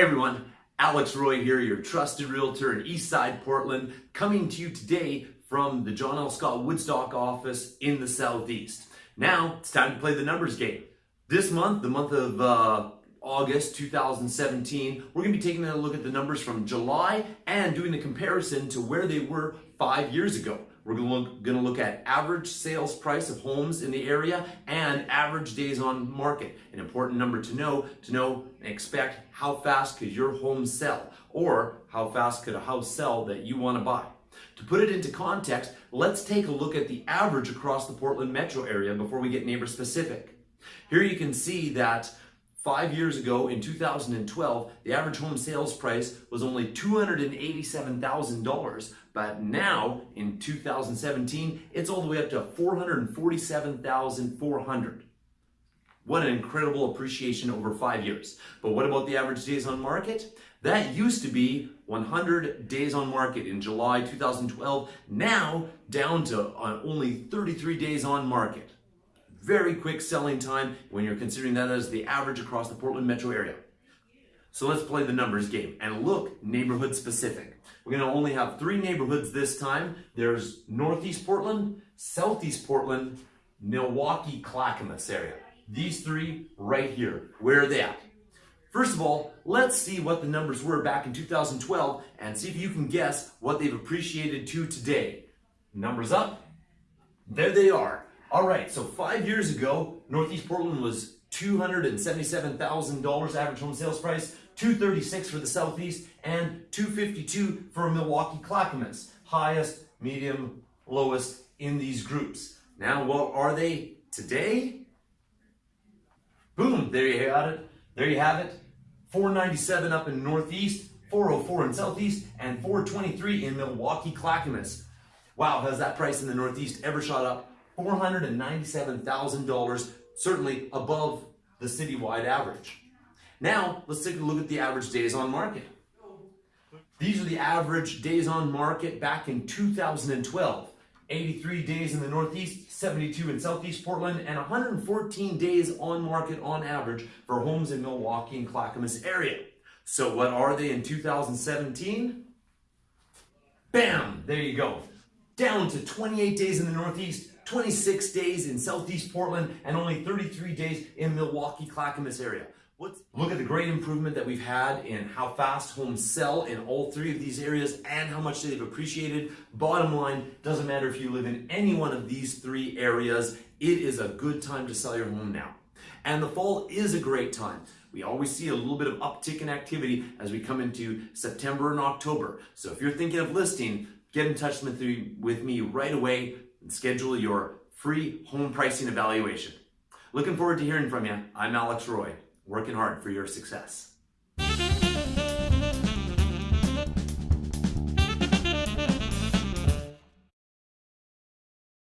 Everyone, Alex Roy here, your trusted realtor in Eastside Portland, coming to you today from the John L. Scott Woodstock office in the Southeast. Now, it's time to play the numbers game. This month, the month of uh, August 2017, we're going to be taking a look at the numbers from July and doing a comparison to where they were five years ago. We're going to, look, going to look at average sales price of homes in the area and average days on market. An important number to know, to know and expect how fast could your home sell or how fast could a house sell that you want to buy. To put it into context, let's take a look at the average across the Portland metro area before we get neighbor specific. Here you can see that Five years ago, in 2012, the average home sales price was only $287,000, but now, in 2017, it's all the way up to 447,400. What an incredible appreciation over five years. But what about the average days on market? That used to be 100 days on market in July 2012, now down to uh, only 33 days on market. Very quick selling time when you're considering that as the average across the Portland metro area. So let's play the numbers game and look neighborhood specific. We're gonna only have three neighborhoods this time. There's Northeast Portland, Southeast Portland, Milwaukie Clackamas area. These three right here, where are they at? First of all, let's see what the numbers were back in 2012 and see if you can guess what they've appreciated to today. Numbers up, there they are. All right, so five years ago, Northeast Portland was $277,000 average home sales price, 236 for the Southeast, and 252 for Milwaukie Clackamas. Highest, medium, lowest in these groups. Now, what are they today? Boom, there you have it. There you have it. 497 up in Northeast, 404 in Southeast, and 423 in Milwaukie Clackamas. Wow, has that price in the Northeast ever shot up $497,000, certainly above the citywide average. Now, let's take a look at the average days on market. These are the average days on market back in 2012. 83 days in the Northeast, 72 in Southeast Portland, and 114 days on market on average for homes in Milwaukie and Clackamas area. So what are they in 2017? Bam! There you go. Down to 28 days in the Northeast, 26 days in Southeast Portland, and only 33 days in Milwaukie, Clackamas area. Look at the great improvement that we've had in how fast homes sell in all three of these areas and how much they've appreciated. Bottom line, doesn't matter if you live in any one of these three areas, it is a good time to sell your home now. And the fall is a great time. We always see a little bit of uptick in activity as we come into September and October. So if you're thinking of listing, get in touch with me right away and schedule your free home pricing evaluation. Looking forward to hearing from you. I'm Alex Roy, working hard for your success.